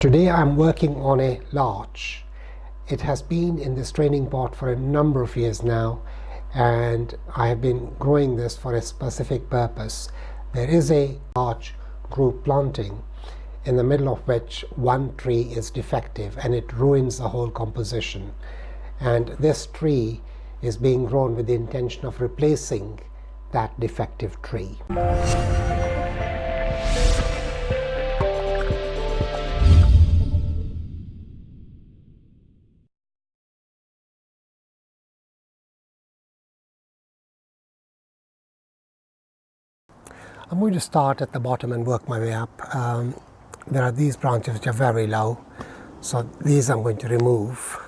Today I'm working on a larch. It has been in this training pot for a number of years now and I have been growing this for a specific purpose. There is a larch group planting in the middle of which one tree is defective and it ruins the whole composition. And this tree is being grown with the intention of replacing that defective tree. I'm going to start at the bottom and work my way up. Um, there are these branches which are very low, so these I'm going to remove.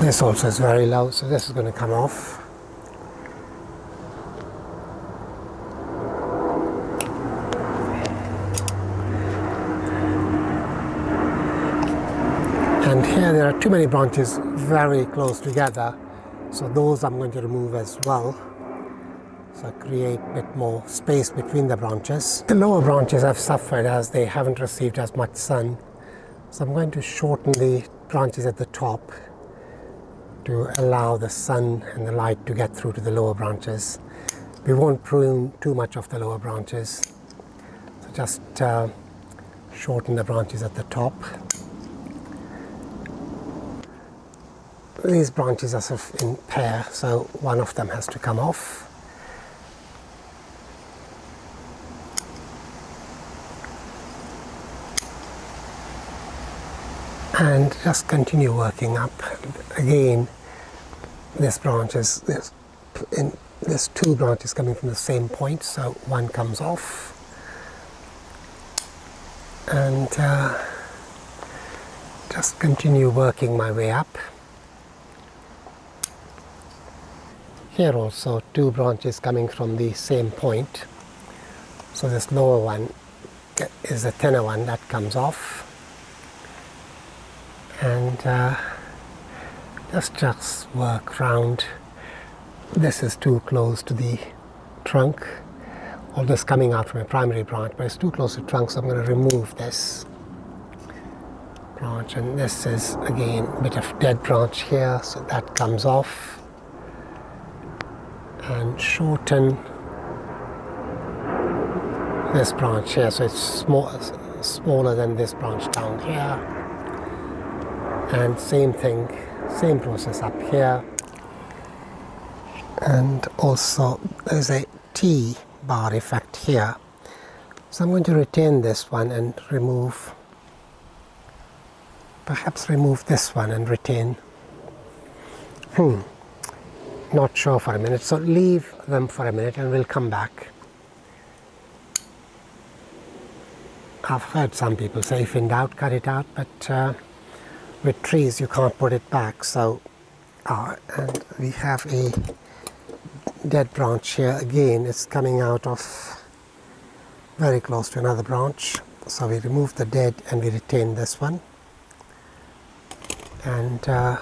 This also is very low, so this is going to come off. And here there are too many branches very close together, so those I'm going to remove as well. So create a bit more space between the branches. The lower branches have suffered as they haven't received as much sun. So I'm going to shorten the branches at the top to allow the sun and the light to get through to the lower branches. We won't prune too much of the lower branches. So just uh, shorten the branches at the top. These branches are sort of in pair, so one of them has to come off. And just continue working up. Again, this branch is this in there's two branches coming from the same point, so one comes off. And uh, just continue working my way up. Here also two branches coming from the same point. So this lower one is the thinner one that comes off. And uh, just just work round. This is too close to the trunk. All this coming out from a primary branch, but it's too close to the trunk, so I'm going to remove this branch. And this is again a bit of dead branch here, so that comes off and shorten this branch here so it's small, smaller than this branch down here. And same thing same process up here. And also there's a T bar effect here. So I'm going to retain this one and remove perhaps remove this one and retain. Hmm not sure for a minute so leave them for a minute and we'll come back. I've heard some people say if in doubt cut it out but uh, with trees you can't put it back so uh, and we have a dead branch here again. It's coming out of very close to another branch so we remove the dead and we retain this one. And uh,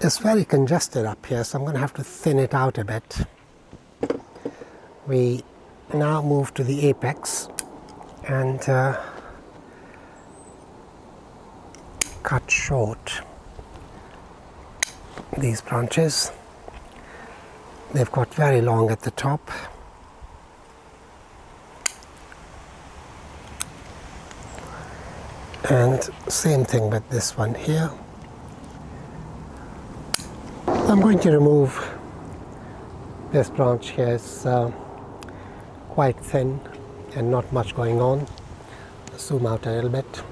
it's very congested up here, so I'm going to have to thin it out a bit. We now move to the apex and uh, cut short these branches. They've got very long at the top. And same thing with this one here. I'm going to remove this branch here. It's uh, quite thin and not much going on. Zoom out a little bit.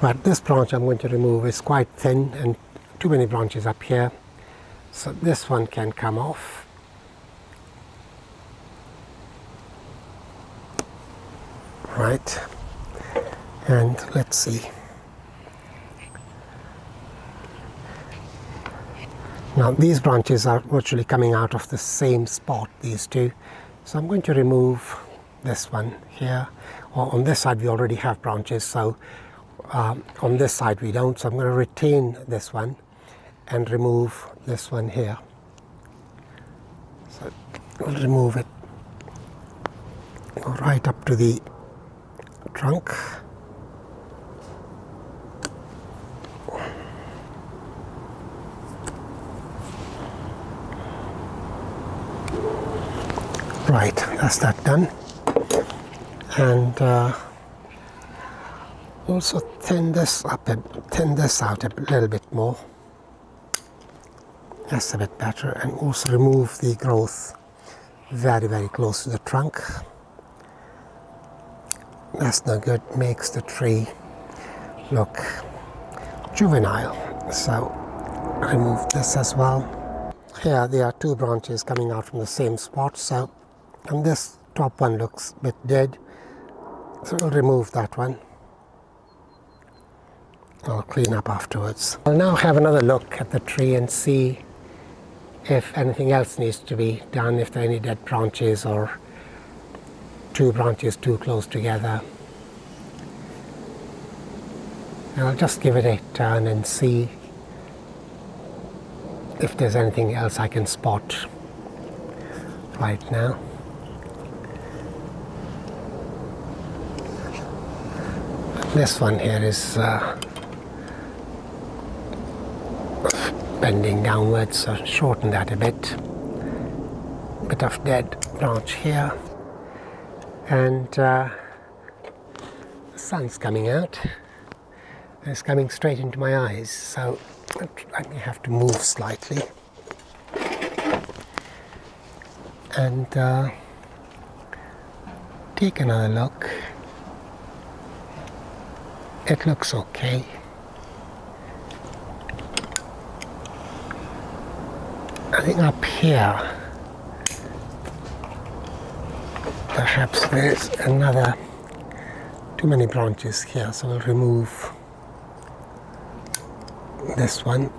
But this branch I'm going to remove is quite thin and too many branches up here. So this one can come off. Right. And let's see. Now these branches are virtually coming out of the same spot, these two. So I'm going to remove this one here. Or on this side we already have branches, so um, on this side we don't, so I'm going to retain this one and remove this one here. So we'll remove it, right up to the trunk. Right, that's that done. And uh, also thin this up, a, thin this out a little bit more. That's a bit better. And also remove the growth very, very close to the trunk. That's no good, makes the tree look juvenile. So remove this as well. Here there are two branches coming out from the same spot. So and this top one looks a bit dead so we'll remove that one I'll clean up afterwards. I'll now have another look at the tree and see if anything else needs to be done, if there are any dead branches or two branches too close together. And I'll just give it a turn and see if there's anything else I can spot right now. This one here is uh, bending downwards, so shorten that a bit. Bit of dead branch here, and uh, the sun's coming out. And It's coming straight into my eyes, so I may have to move slightly. And uh, take another look it looks okay. I think up here perhaps there's another too many branches here so we'll remove this one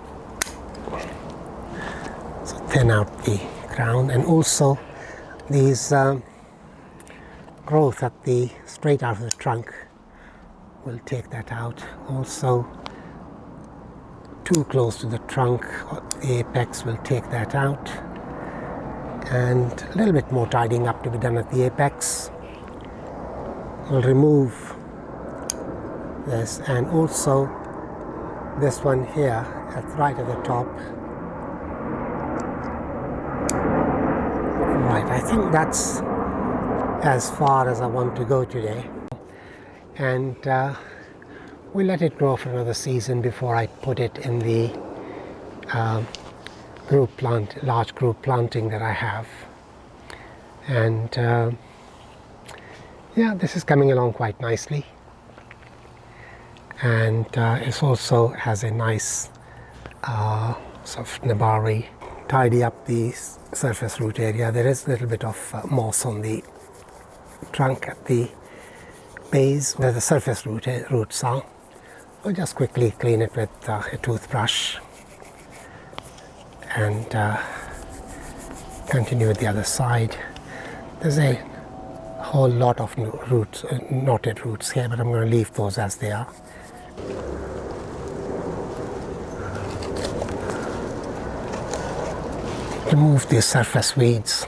so thin out the ground and also these um, growth at the straight out of the trunk we'll take that out. Also too close to the trunk uh, the apex will take that out. And a little bit more tidying up to be done at the apex. We'll remove this and also this one here at right at the top. Right I think that's as far as I want to go today and uh, we let it grow for another season before I put it in the uh, group plant, large group planting that I have. And uh, yeah, this is coming along quite nicely. And uh, it also has a nice uh, sort of nebari, tidy up the surface root area. There is a little bit of uh, moss on the trunk at the base where the surface root, eh, roots are. I'll just quickly clean it with uh, a toothbrush and uh, continue with the other side. There's a whole lot of roots, uh, knotted roots here, but I'm going to leave those as they are. Remove the surface weeds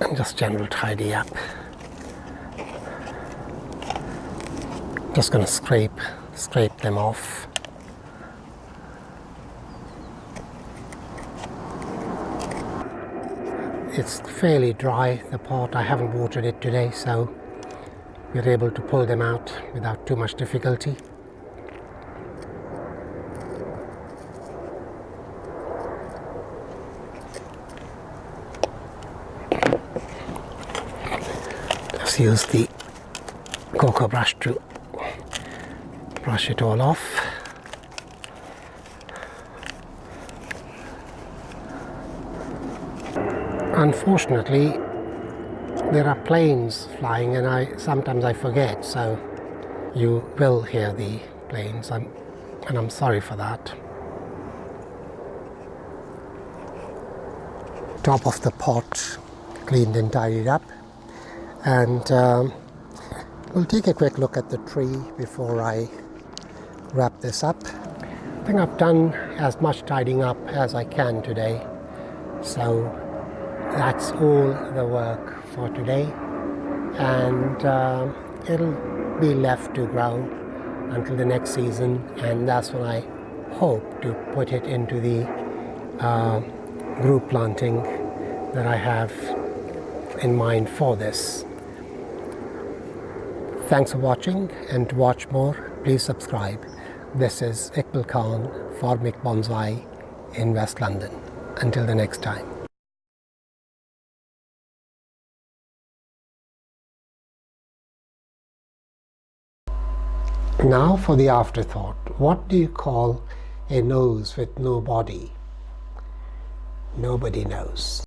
and just general tidy up. Just going to scrape scrape them off. It's fairly dry the pot. I haven't watered it today so we're able to pull them out without too much difficulty. Just use the cocoa brush to brush it all off. Unfortunately, there are planes flying and I sometimes I forget, so you will hear the planes and I'm sorry for that. Top of the pot cleaned and tidied up and um, We'll take a quick look at the tree before I wrap this up. I think I've done as much tidying up as I can today. So that's all the work for today. And uh, it'll be left to grow until the next season. And that's when I hope to put it into the uh, group planting that I have in mind for this. Thanks for watching and to watch more, please subscribe. This is Iqbal Khan for Mick Bonsai in West London. Until the next time. Now for the afterthought. What do you call a nose with no body? Nobody knows.